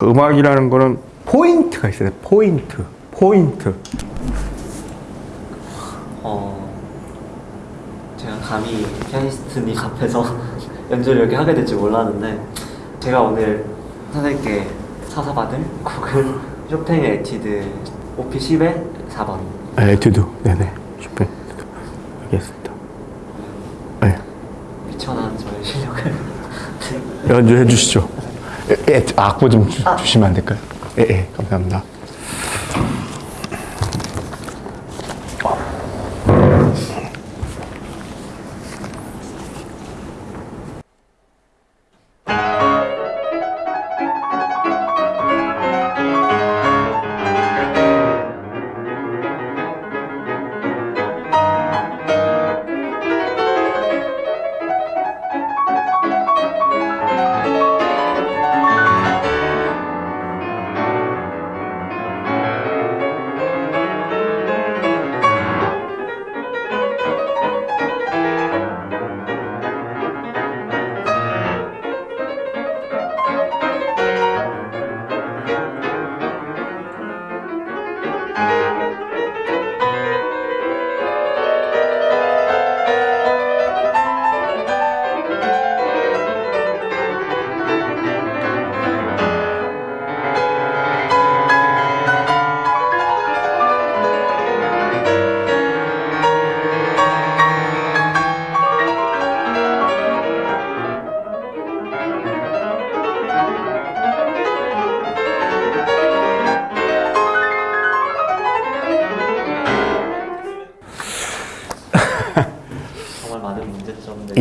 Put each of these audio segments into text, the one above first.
음악이라는 거는 포인트가 있어요. 포인트. 포인트. 어, 제가 감히 피아니스트님 앞에서 연주를 이렇게 하게 될줄 몰랐는데 제가 오늘 선생님께 사사 받을 곡은 쇼팽의 에튀드 Op. 10의 4번 네, 에튜드. 네네. 쇼팽. 알겠습니다. 네. 미천한 저의 실력을 연주해 주시죠. 에, 에, 악보 좀 주, 주시면 안 될까요? 예, 예, 감사합니다.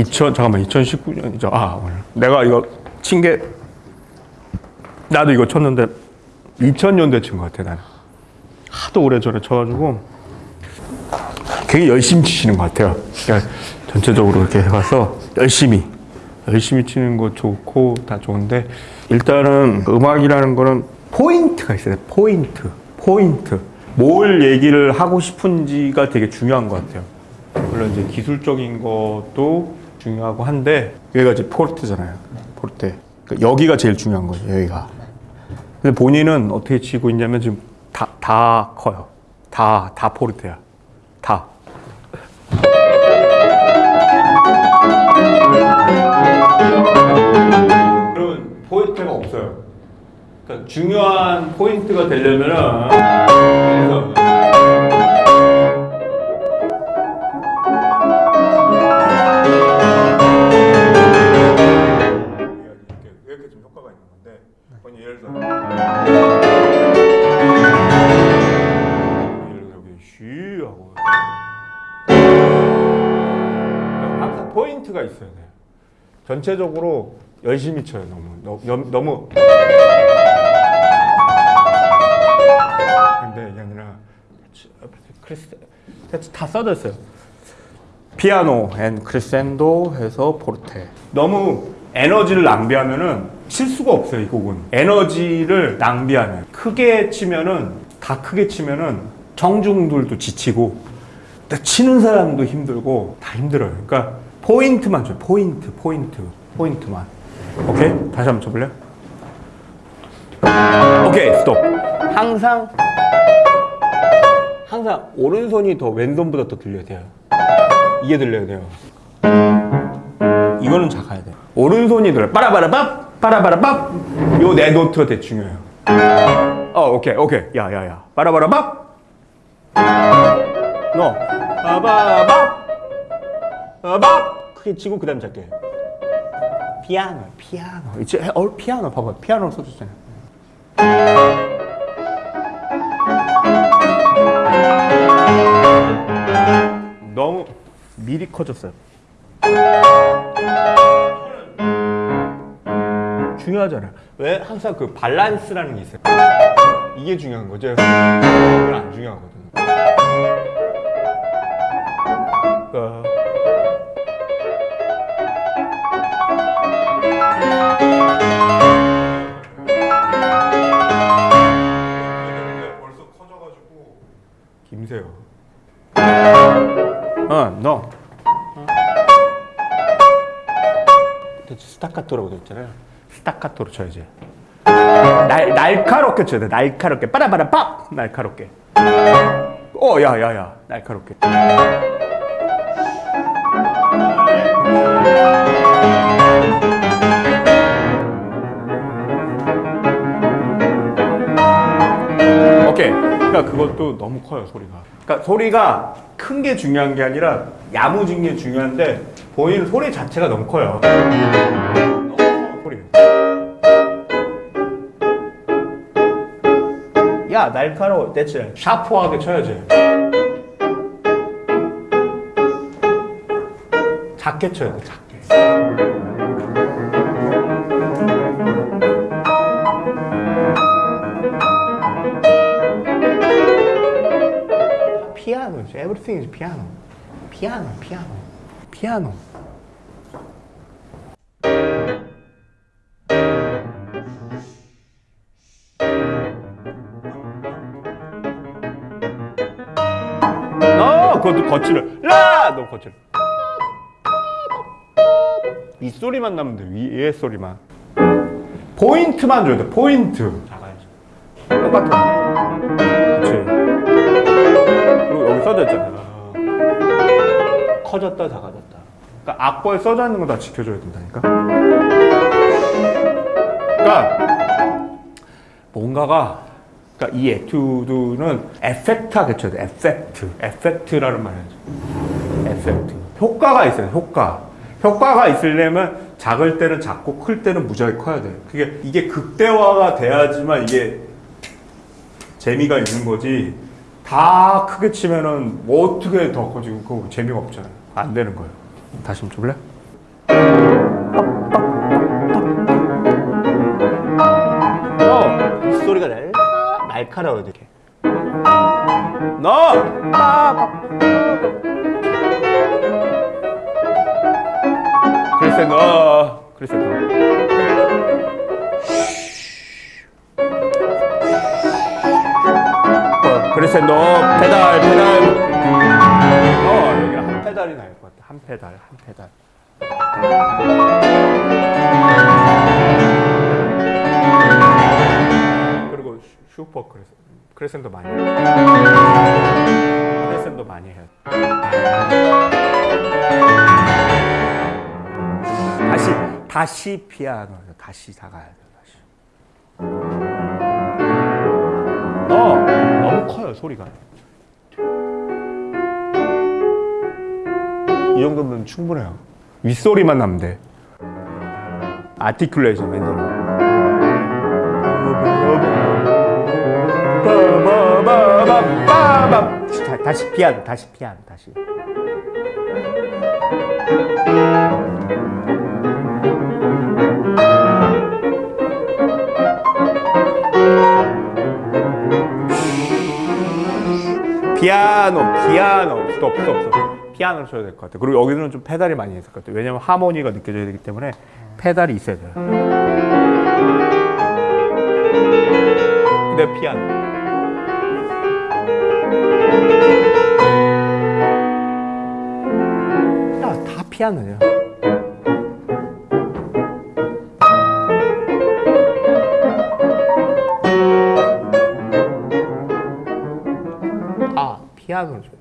2000 잠깐만 2019년이죠. 아 오늘 내가 이거 친 게 나도 이거 쳤는데 2000년대 친 것 같아 나는 하도 오래 전에 쳐가지고 되게 열심히 치시는 것 같아요. 그러니까 전체적으로 이렇게 해가서 열심히 열심히 치는 거 좋고 다 좋은데 일단은 음악이라는 거는 포인트가 있어요. 포인트, 포인트. 뭘 얘기를 하고 싶은지가 되게 중요한 것 같아요. 물론 이제 기술적인 것도 중요하고 한데 여기가 이제 포르테잖아요. 포르테. 그러니까 여기가 제일 중요한 거죠. 여기가. 근데 본인은 어떻게 치고 있냐면 지금 다, 다 커요. 다, 다 포르테야. 다. 그러면 포인트가 없어요. 그러니까 중요한 포인트가 되려면은 전체적으로 열심히 쳐요 너무. 너, 너무 너무. 근데 이게 아니라 크리스 다 써져 있어요. 피아노 and 크레센도 해서 포르테. 너무 에너지를 낭비하면은 칠 수가 없어요 이 곡은. 에너지를 낭비하면. 크게 치면은 다 크게 치면은 청중들도 지치고 또 치는 사람도 힘들고 다 힘들어요. 그러니까 포인트만 줘요 포인트 포인트 포인트만 오케이 다시 한번 쳐볼래요 오케이 스톱 항상 항상 오른손이 더 왼손보다 더 들려야 돼요 이게 들려야 돼요. 이거는 작아야 돼. 오른손이 들려. 빠라바라밥, 빠라바라밥. 요 네 노트가 되게 중요해요. 어, 오케이, 오케이. 야, 야, 야. 빠라바라밥. 너. 빠바밥. 빠밥. 크게 치고 그 다음 작게. 피아노, 피아노. 이제 어, 피아노 봐봐. 피아노 써줬잖아요. 너무 미리 커졌어요. 중요하잖아요. 왜 항상 그 밸런스라는 게 있어요. 이게 중요한 거죠. 이건 안 중요하거든요. 그러니까 스타카토라고 돼 있잖아요. 스타카토로 쳐야지. 날, 날카롭게 쳐야 돼. 날카롭게. 빠라바라 빡! 날카롭게. 어, 야, 야, 야. 날카롭게. 오케이. 그러니까 그것도 너무 커요, 소리가. 그러니까 소리가 큰 게 중요한 게 아니라 야무진 게 중요한데 보이는 소리 자체가 너무 커요. 야, 날카로워. 대체 샤프하게 쳐야지. 작게 쳐야 돼, 작게. 피아노, everything is piano. 피아노, 피아노, 피아노. 그것도 거칠어. 라, 너 거칠어. 이 소리만 나면 돼. 위에 소리만. 포인트만 줘야 돼. 포인트. 작아야지. 똑같아. 그렇지. 그리고 여기 써져 있잖아. 커졌다 작아졌다. 그러니까 악보에 써져 있는 거 다 지켜줘야 된다니까. 그러니까 뭔가가 그러니까 이 에튜드는 effect하게 쳐야 돼. effect. Effect라는 말이죠. Effect. 효과가 있어요. 효과. 효과가 있으려면 작을 때는 작고 클 때는 무지하게 커야 돼. 그게 이게 극대화가 돼야지만 이게 재미가 있는 거지. 다 크게 치면은 뭐 어떻게 더 커지고 그거 재미가 없잖아요. 안 되는 거예요. 다시 좀 줘볼래? 날카로워 이렇게. 너! 그래서 너. 그래서 너. 어, 그래서 너. 페달 페달. 어 여기 한 페달이 나을 것 같아. 한 페달 한 페달 슈- 슈퍼 크레센 크레센도 많이 해 크레센도 많이 해 다시 다시 피아노 다시 다 가야 돼 다시. 어 너무 커요 소리가. 이 정도면 충분해요. 윗소리만 나면 돼. 아티큘레이션 맨날 빠바바바바밤. 다- 다시 피아노 다시 피아노 다시 피아노, 피아노, 스톱, 스톱, 스톱. 피아노를 쳐야 될 것 같아. 그리고 여기는 좀 페달이 많이 있을 것 같아. 왜냐면 하모니가 느껴져야 되기 때문에 페달이 있어야 돼요. 근데 피아노. 피아노야. 다 피아노죠.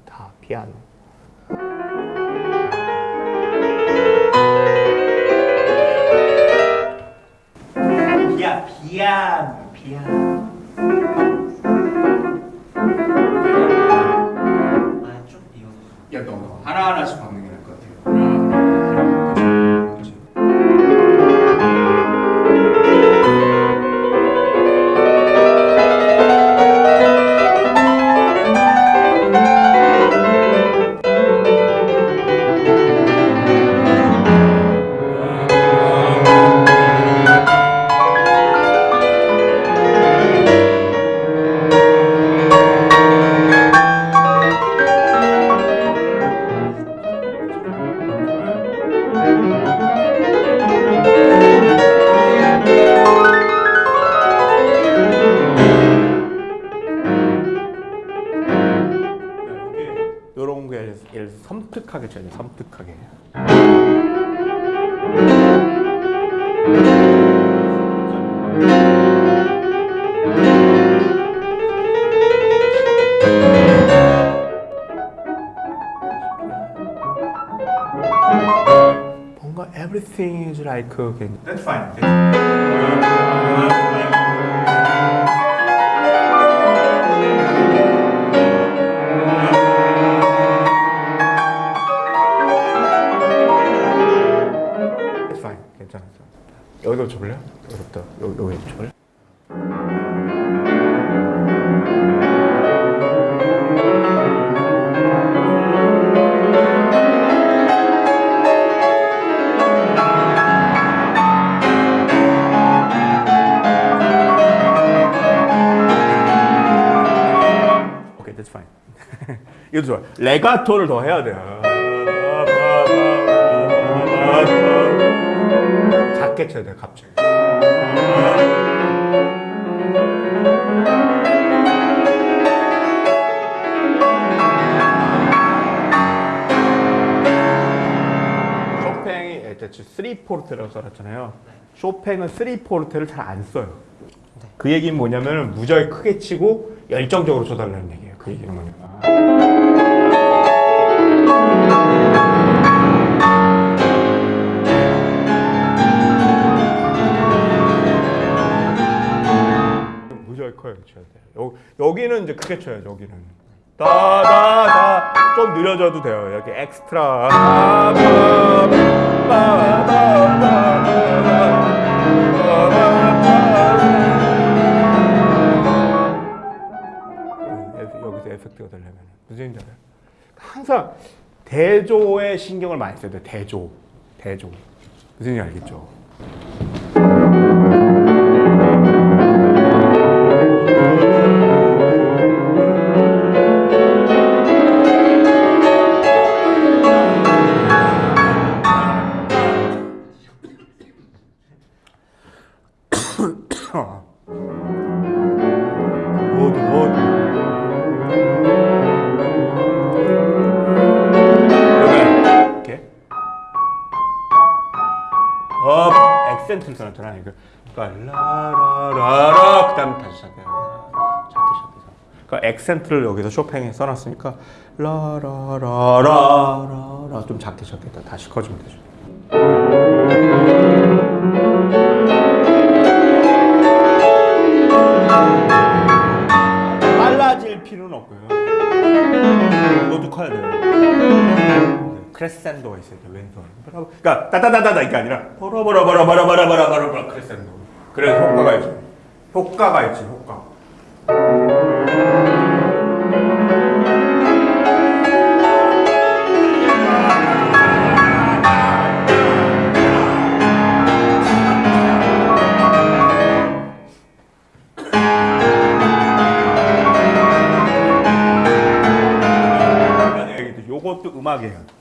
Okay. 레가토를 더 해야 돼요. 작게 쳐야 돼, 갑자기. 쇼팽이 일단 3포르테라고 써놨잖아요. 쇼팽은 3포르테를 잘 안 써요. 그 얘기는 뭐냐면 무지하게 크게 치고 열정적으로 쳐달라는 얘기예요. 그 얘기는 뭐냐면. 여, 여기는 이제 크게 쳐야죠. 여기는. 다다다 좀 느려져도 돼요. 여기 엑스트라. 에fe- 여기서 에펙트가 되려면 무슨 얘기인지 알아요? 항상 대조에 신경을 많이 써야 돼. 대조, 대조. 무슨 얘기 알겠죠? 액센트를 여기서 쇼팽에 써놨으니까 라라라라라라 좀 작게 시작했다 다시 커지면 되죠. 빨라질 필요는 없고요. 이것도 커야 돼요. 크레센도가 있어야 돼 왼손. 버라- 그러니까 따다다다다 이게 아니라 버라버라버라버라버라버라버라 크레센도. 그래서 효과가 있죠 효과가 있지 효과 요것도 음악이에요.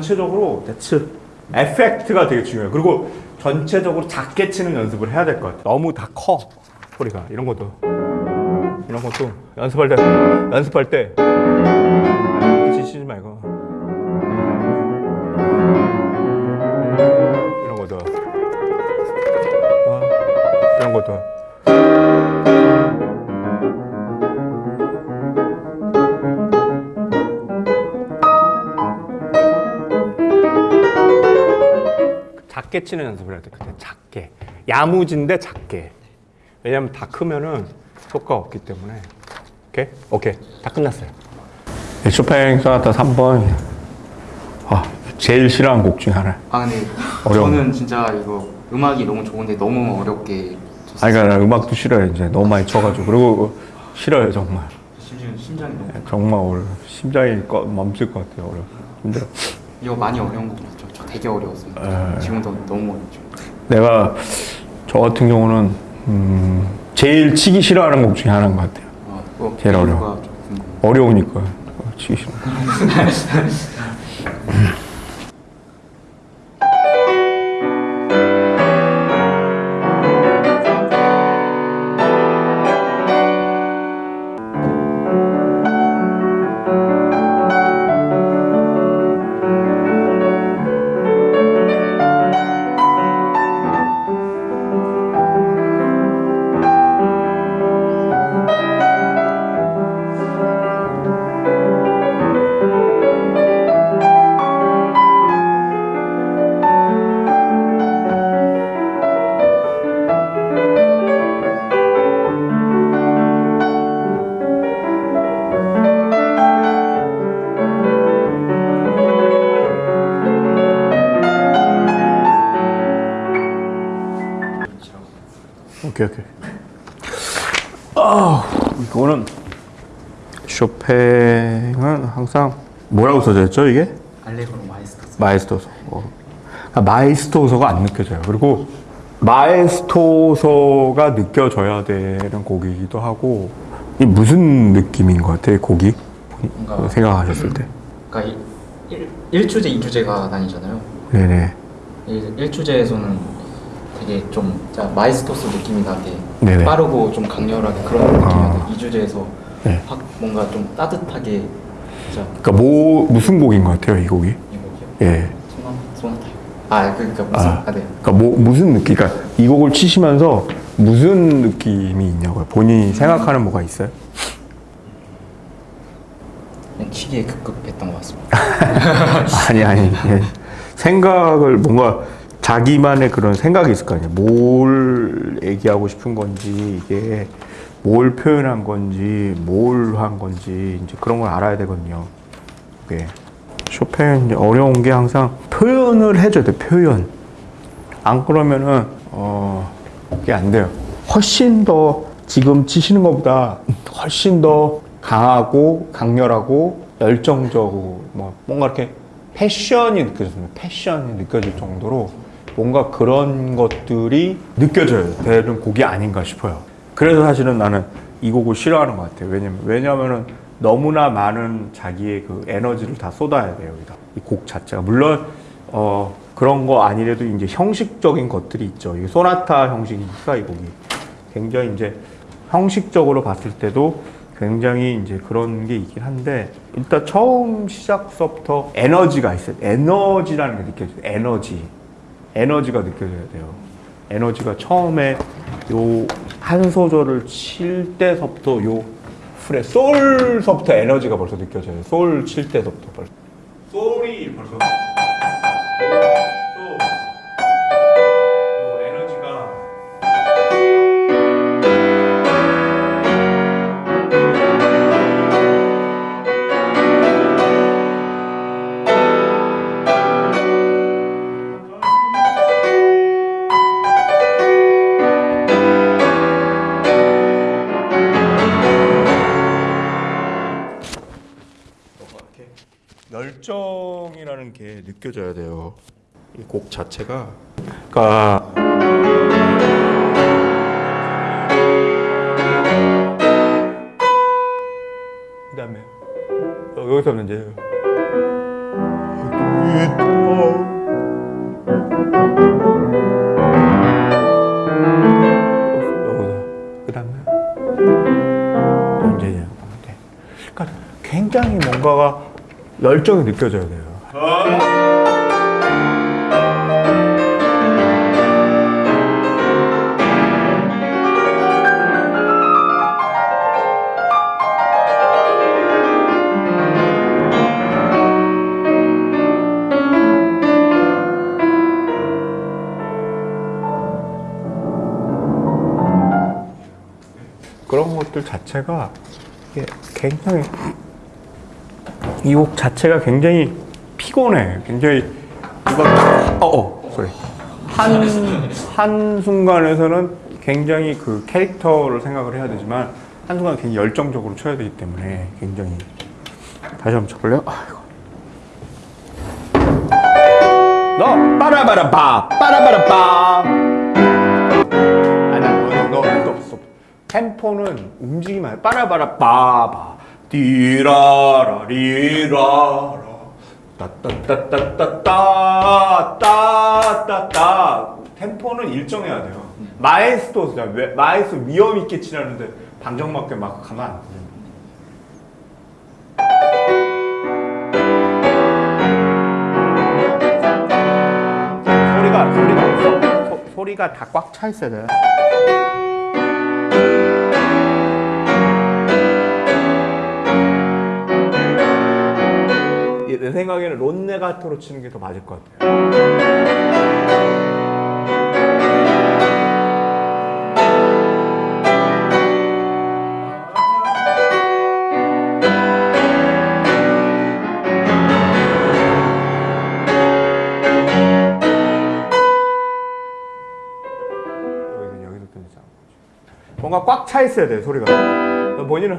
전체적으로 대츠 에펙트가 되게 중요해요. 그리고 전체적으로 작게 치는 연습을 해야 될 것 같아요. 너무 다 커 소리가. 이런 것도. 이런 것도 연습할 때 연습할 때. 이렇게 치지 말고 작게 치는 연습을 해야 돼. 그때 작게. 야무진데 작게. 왜냐면 다 크면은 효과가 없기 때문에. 오케이? 오케이. 다 끝났어요. 네, 쇼팽 소나타 3번. 아, 제일 싫어하는 곡 중에 하나. 아 근데 어려워. 저는 진짜 이거 음악이 너무 좋은데 너무 어렵게 쳤어요. 아니, 그러니까 나 음악도 싫어요. 이제 너무 많이 쳐가지고. 그리고 싫어요, 정말. 심장이 너무 정말 어려 심장이 꺼, 멈출 것 같아요. 어려 힘들어. 이거 많이 어려운 거 되게 어려웠어요. 에. 지금도 너무 어렵죠. 내가 저 같은 경우는 음, 제일 치기 싫어하는 곡 중에 하나인 것 같아요. 아, 뭐 제일 어려워. 어려우니까 어, 치기 싫어. 쇼팽은 항상 뭐라고 써져 있죠 이게? 알레그로 마에스토소. 마에스토소. 어. 그러니까 마에스토소가 안 느껴져요. 그리고 마에스토소가 느껴져야 되는 곡이기도 하고 이 무슨 느낌인 것 같아요 곡이 뭔가- 생각하셨을 때. 그러니까 1, 일주제 2주제가 나뉘잖아요. 네네. 1, 주제에서는 되게 좀 마에스토소 느낌이 나게 네네. 빠르고 좀 강렬하게 그런 느낌이었는데 아. 2주제에서 네. 확 뭔가 좀 따뜻하게 진짜 그러니까 뭐 무슨 곡인 것 같아요 이 곡이? 이 곡이요. 예. 소나. 아 그러니까 무슨 아. 아, 네. 그러니까 뭐 무슨 느낌? 그러니까 이 곡을 치시면서 무슨 느낌이 있냐고요? 본인이 생각하는 뭐가 있어요? 그냥 치기에 급급했던 것 같습니다. 아니 아니 예. 생각을 뭔가 자기만의 그런 생각이 있을 거 아니에요. 뭘 얘기하고 싶은 건지 이게 뭘 표현한 건지 뭘 한 건지 이제 그런 걸 알아야 되거든요. 예. 쇼팽 어려운 게 항상 표현을 해줘야 돼. 표현. 안 그러면은 어 이게 안 돼요. 훨씬 더 지금 치시는 것보다 훨씬 더 강하고 강렬하고 열정적이고 뭐 뭔가 이렇게 패션이 느껴집니다. 패션이 느껴질 정도로 뭔가 그런 것들이 느껴져야 되는 곡이 아닌가 싶어요. 그래서 사실은 나는 이 곡을 싫어하는 것 같아요. 왜냐면 왜냐면은 너무나 많은 자기의 그 에너지를 다 쏟아야 돼요 여기다 이 곡 자체가 물론 어 그런 거 아니래도 이제 형식적인 것들이 있죠. 이 소나타 형식이니까 이 곡이 굉장히 이제 형식적으로 봤을 때도 굉장히 이제 그런 게 있긴 한데 일단 처음 시작서부터 에너지가 있어요. 에너지라는 게 느껴져요. 에너지. 에너지가 느껴져야 돼요. 에너지가 처음에 요 한 소절을 칠 때서부터 요 프레 솔서부터 에너지가 벌써 느껴져요. 솔 칠 때서부터 벌써. 솔이 벌써. 열정이라는 게 느껴져야 돼요. 이 곡 자체가 그러니까 그다음에 어, 여기서는 이제 그다음에 이제 이제 그러니까 굉장히 뭔가가 열정이 느껴져야 돼요. 그런 것들 자체가 굉장히 이 곡 자체가 굉장히 피곤해. 굉장히 이거 어어 소리 한한 순간에서는 굉장히 그 캐릭터를 생각을 해야 되지만 한 순간 굉장히 열정적으로 쳐야 되기 때문에 굉장히 다시 한번 쳐볼래요? 너 빠라바라바 빠라바라바 아니야, 너, 너, 너. 템포는 움직이면 안 돼. 빠라바라 빠바 디라라 리라라 따따따따따따 따따따 템포는 일정해야 돼요. 마에스토스야. 왜- 마에스토 위험 있게 치라는데 방정 맞게 막 가면 안 돼. 소리가 소리가 소, 소, 소리가 다 꽉 차 있어야 돼. 이- 내 생각에는 론네가토로 치는 게 더 맞을 것 같아요. 여기서 여기서 끊자. 뭔가 꽉 차 있어야 돼 소리가. 본인은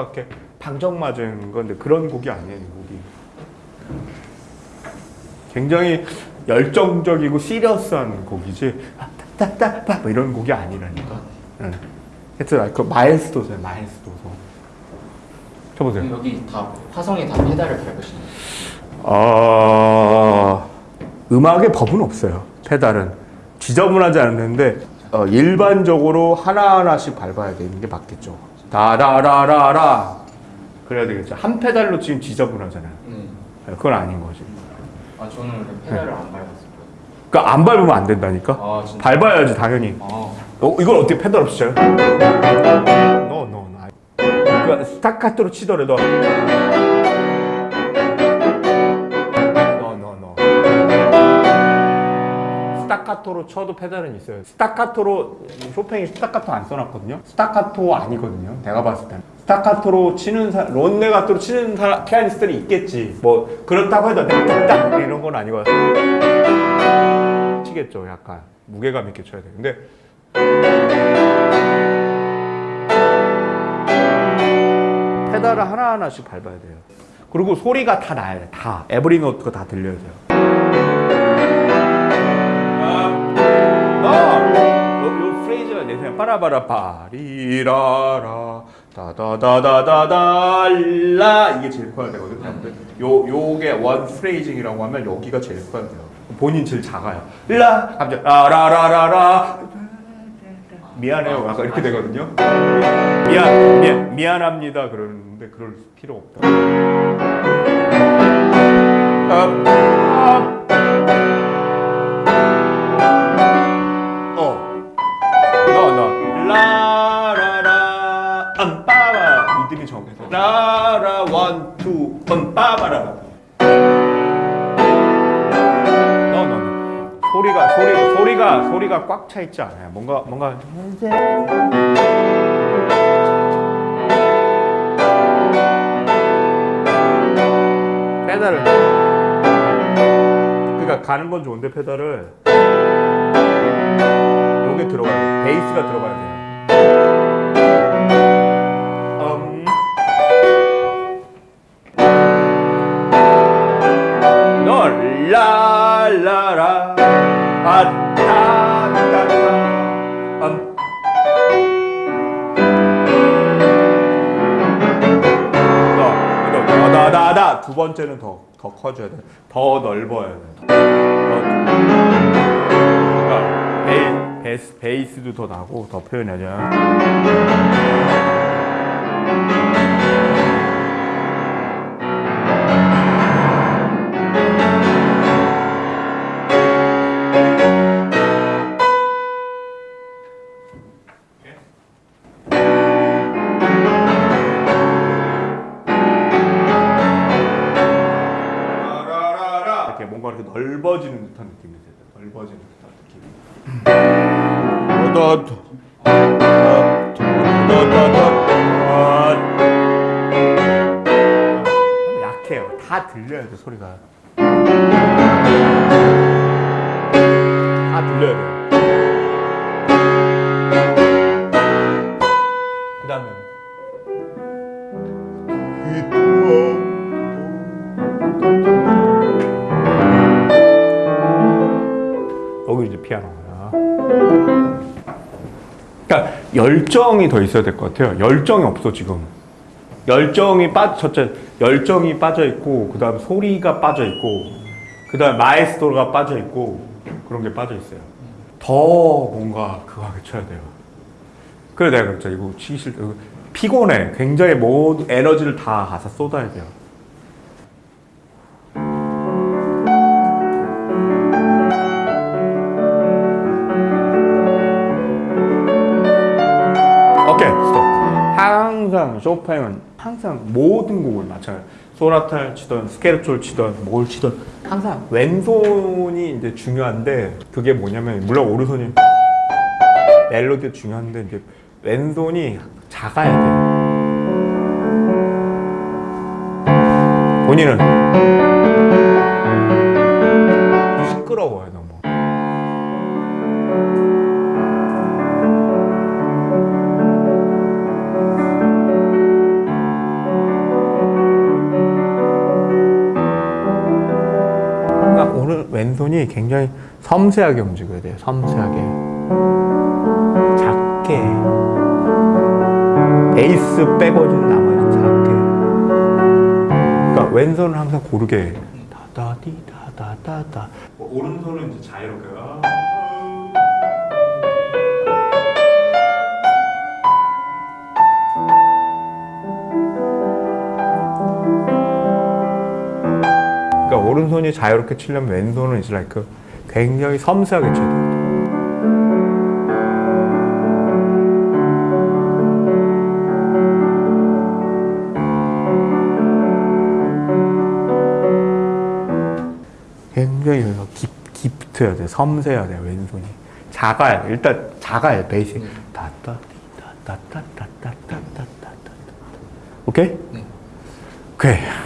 이렇게 방정 맞은 건데 그런 곡이 아니에요 이 곡이. 굉장히 열정적이고 시리어스한 곡이지 따따따 뭐 이런 곡이 아니라니까. 응. 하여튼 그 마일스도서요 마일스도서. 쳐보세요. 여기 다 화성에 다 페달을 밟으시는 어, 음악의 법은 없어요. 페달은 지저분하지 않는데 어, 일반적으로 하나 하나씩 밟아야 되는 게 맞겠죠. 다라라라라 그래야 되겠죠. 한 페달로 지금 지저분하잖아요. 네. 그건 아닌 거지. 아 저는 페달을 안 밟았어요. 그러니까 안 밟으면 안 된다니까. 아 진짜. 밟아야지 당연히. 아 어, 이걸 어떻게 페달 없이 쳐요? no, no, no. 그러니까 스타카토로 치더라도 스타카토로 쳐도 페달은 있어요. 스타카토로 쇼팽이 스타카토 안 써놨거든요. 스타카토 아니거든요. 내가 봤을 때는. 스타카토로 치는 사, 논레가토로 치는 사, 피아니스트는 있겠지. 뭐 그렇다고 해도 딱 이런 건 아니고 치겠죠. 약간 무게감 있게 쳐야 돼. 근데 페달을 하나하나씩 밟아야 돼요. 그리고 소리가 다 나야 돼. 다. every note가 다 들려야 돼요. 요 프레이즈가 내 생각에 빠라바라 파리라라 다다다다다달라 이게 제일 커야 되거든요. 요 요게 one phrasing이라고 하면 여기가 제일 커야 돼요. 본인 제일 작아요. 라 갑자기 라라라라라 미안해요. 약간 이렇게 되거든요. 미안, 미안 미안합니다. 그러는데 그럴 필요 없다. 소리가 꽉 차 있지 않아요. 뭔가 뭔가 페달을 그러니까 가는 건 좋은데 페달을 들어가야 돼. 베이스가 들어가야 돼요. 두 번째는 더, 더 커져야 돼. 더 넓어야 돼. 더, 그러니까 베이, 베이스, 베이스도 더 나고 더 표현하자. 이 다 들려야 돼 소리가. 다 들려야 돼. 그 다음에 그리고 이제 피아노야. 그러니까 열정이 더 있어야 될 것 같아요. 열정이 없어 지금. 열정이 빠 첫째 열정이 빠져 있고 그다음 소리가 빠져 있고 그다음 마에스토로가 빠져 있고 그런 게 빠져 있어요. 더 뭔가 그거 하게 쳐야 돼요. 그래 내가 그랬죠. 이거 치기. 이거 피곤해. 굉장히 모든 에너지를 다 가서 쏟아야 돼요. 오케이 스톱 항상 쇼팽은 항상 모든 곡을 마찬가지 소나타를 치던 스케르초를 치던 뭘 치던 항상 왼손이 이제 중요한데 그게 뭐냐면 물론 오른손이 멜로디도 중요한데 이제 왼손이 작아야 돼요. 본인은 왼손이 굉장히 섬세하게 움직여야 돼요. 섬세하게. 작게. 베이스 백워즈는 남아있는 작게. 그러니까 왼손은 항상 고르게. 다다디 다다다다. 오른손은 이제 자유롭게. 오른손이 자유롭게 치려면 왼손은 이제 like 굉장히 섬세하게 쳐야 돼요. 굉장히 깁, 깁트해야 돼. 섬세해야 돼. 왼손이. 작아야 돼. 일단 작아야 돼. 베이스. 다따 다따따따따따따따. 오케이? 네. 오케이.